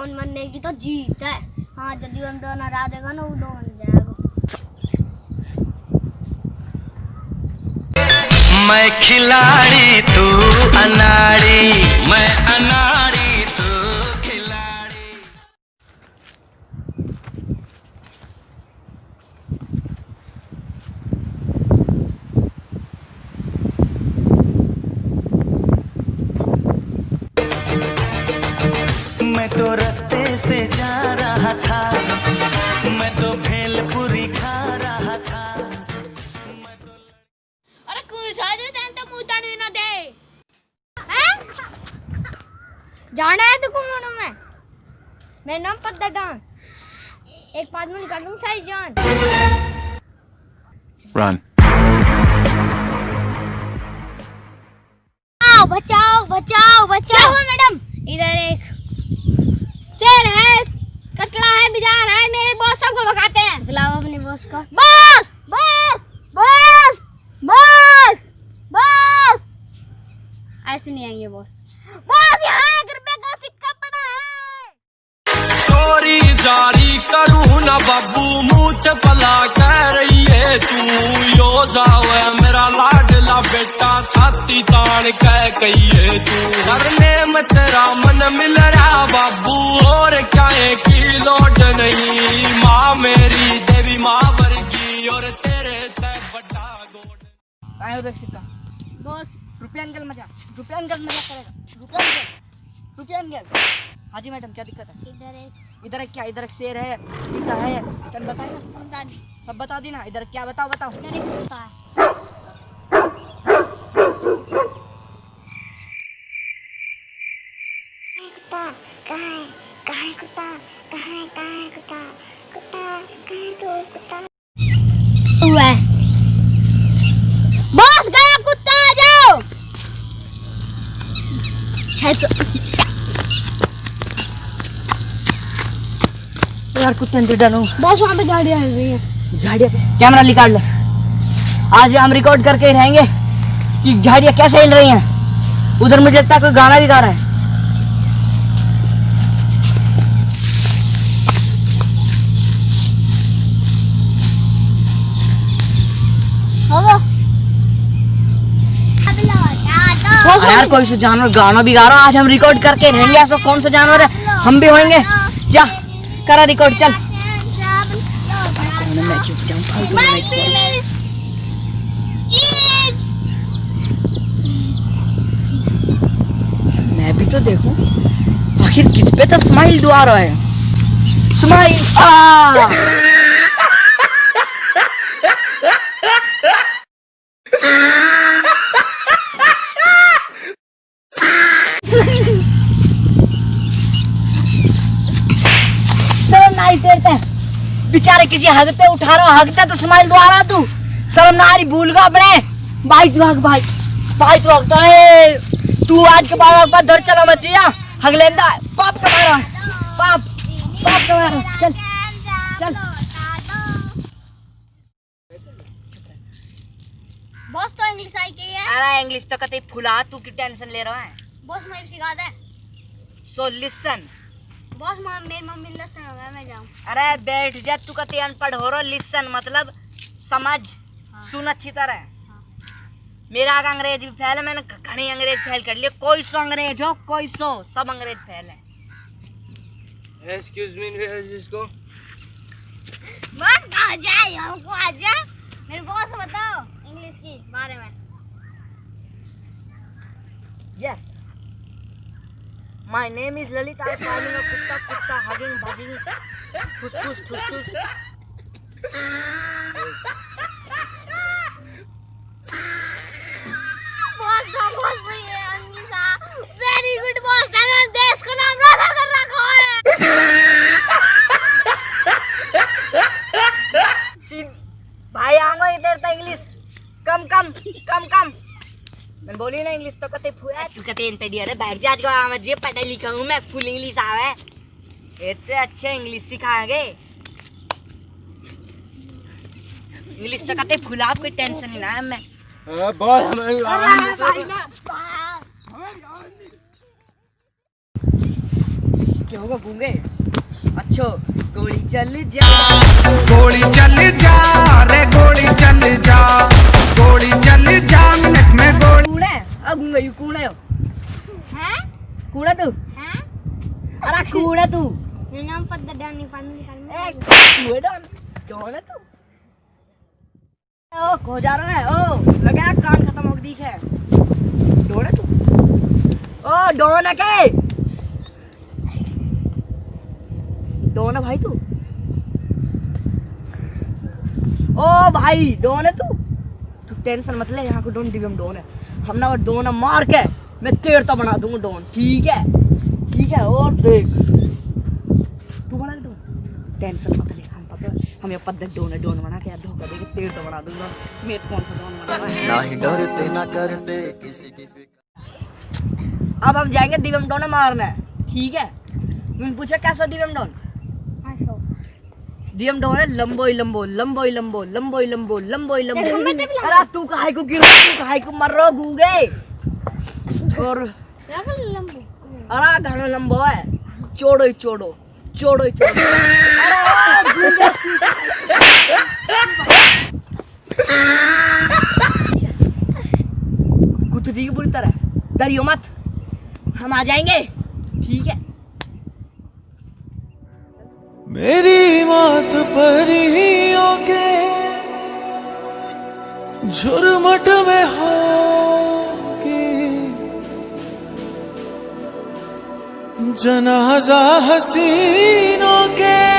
Don बनने की तो जीत है। हाँ जल्दी हम डॉन हरा देगा ना, वो डॉन जाएगा। मैं खिलाड़ी तू अनाड़ी मैं तो रास्ते से जा रहा था। मैं तो भेलपुरी खा रहा था। मैं तो अरे कुछ तो मुँह तड़ने ना दे। हैं? जाना है तुमको मानो मैं? मेरा नाम पद्दा डॉन एक पाँच मिनट कर दूँ साई जान। Run. बचाओ बचाओ बचाओ। बचाओ मैडम? इधर एक शेर है कटला है बिजार है मेरे बॉस को भगाते हैं। बुलाओ अपने बॉस को। Boss boss boss boss boss. ऐसे नहीं आएँगे बॉस। बॉस यहाँ एक रुपए का सिक्का पड़ा है। चोरी जारी करूँ ना बाबू मुँह चपला कह रही है तू। यो जावे मेरा लाडला बेटा छाती तान कह कहिए तू। करने में तेरा मन मिल रहा बाबू। है नहीं माँ मेरी देवी माँ वर्गी और तेरे ते बड़ा गोड। काय हो सिक्का बॉस। रुपया निकल मज़ा रुपया निकल मज़ा करेगा। रुपया निकल रुपया निकल हाँ जी मैडम क्या दिक्कत है? इधर एक। इधर क्या इधर शेर है चीता है। चल बताए सब बता दी ना इधर क्या बताओ बताओ इधर एक कुत्ता है कुत्ता कहाँ है कहाँ है कुत्ता कहाँ है कहाँ है कुत्ता? कुत्ता कहाँ है कुत्ता? हुआ बॉस गया कुत्ता आ जाओ। यार कुत्ते अंदर डालो बॉस वहाँ पे गाड़ियाँ हिल रही हैं झाड़िया? कैमरा निकाल ले। आज हम रिकॉर्ड करके रहेंगे कि झाड़ियाँ कैसे हिल रही हैं। उधर मुझे लगता है कोई गाना भी गा रहा है होगो यार, कोई सा जानवर गाना भी गा रहा आज हम रिकॉर्ड करके रहेंगे। ऐसा कौन सा जानवर है? हम भी होंगे। जा, करा रिकॉर्ड चल? मैं भी तो देखूँ। आखिर किस पे तो स्माइल दुआ रहा है? स्माइल आ! शर्म ना तेरे ते बेचारे किसी हगते उठा रहा हगता तो स्माइल दुआ रहा तू। शर्म ना आ रही भूल गया अपने। भाई तू हग भाई भाई तू हगता है। तू आज के बाद एक बार धर चला मत जिया हग लेंदा पाप का मारा पाप पाप का मारा चल चल। बॉस तो इंग्लिश आई की है। अरे इंग्लिश तो कते फुला। तू की टेंशन ले रहा है? बॉस मुझे सिखा दे। सो लिसन बॉस मेरी मम्मी ने सिखाया मैं जाऊँ। अरे बैठ जा तू कते अनपढ़ हो रहा लिसन मतलब समझ सुन अच्छी तरह। मेरा आगे अंग्रेज़ भी फैल है मैंने घनी अंग्रेज़ फैल कर लिए कोई सौ अंग्रेज़ हो कोई सौ सब अंग्रेज़ फैल है। एक्सक्यूज मी जिसको बस आ जाए हमको आ जा। मेरे बॉस बताओ इंग्लिश की बारे में। Yes my name is Lalit I farming a कुत्ता कुत्ता हगिंग भगिंग ठुस ठुस ठुस ठुस बॉस का बॉस भाई है अंगिसा वेरी गुड बॉस मैंने देश का नाम रोशन कर रखा है सीध भाई आंगो इधर तो इंग्लिश कम कम कम कम मैं बोली ना इंग्लिश तो कते फुआ तू कते इन पे दिया रे बैग जाज का मैं जे पढ़ा लिखा हूँ मैं फुल इंग्लिश आवे। इतने अच्छे इंग्लिश सिखाएँगे। इंग्लिश तो कते फुला कोई टेंशन नहीं ना है मैं बहुत हमें क्यों होगा गूँगे? अच्छो गोली चल जा। गोली चल जा रे गोली चल जा गोली चल जा मिनट में गोली हो हैं तू हैं तू कौन तू ओ खो जा रहा है ओ लगा कान खत्म हो दिख है डोन है तू ओ डोन है के डोन है भाई तू ओ भाई डोन है तू तू टेंशन मत ले यहाँ को डोन दिव्यम डोन है हम ना वो डोन मार के मैं तेर तो बना दूँगा डोन। ठीक है? ठीक है और देख। तू बना डोन टेंशन मत ले हम पता हम ये पद्धत डोन है डोन बना के धोखा दे के तेर तो बना दूँगा मैं कौन सा डोन बना है? ना ही डरते ना करते किसी की फ़िक्र। अब हम जाएँगे दिव्यम डोन मारने। ठीक है? मैंने पूछा कैसा दिव्यम डोन? ऐसो दिव्यम डोन है लंबोई लंबो लंबोई लंबो लंबो लंबोई लंबो देखो, मैं टिप अरे तू काहे को गिर तू काहे को मर रहा गूगे और लंबू लंबू अरे घना लंबो है चोड़ो ही चोड़ो चोड़ो ही चोड़ो अरे गूँगे कुत्तू जी की बुरी तरह डरियो मत हम आ जाएँगे ठीक है मेरी मात ही होगे झुरमट में हो जनाजा हसीनों के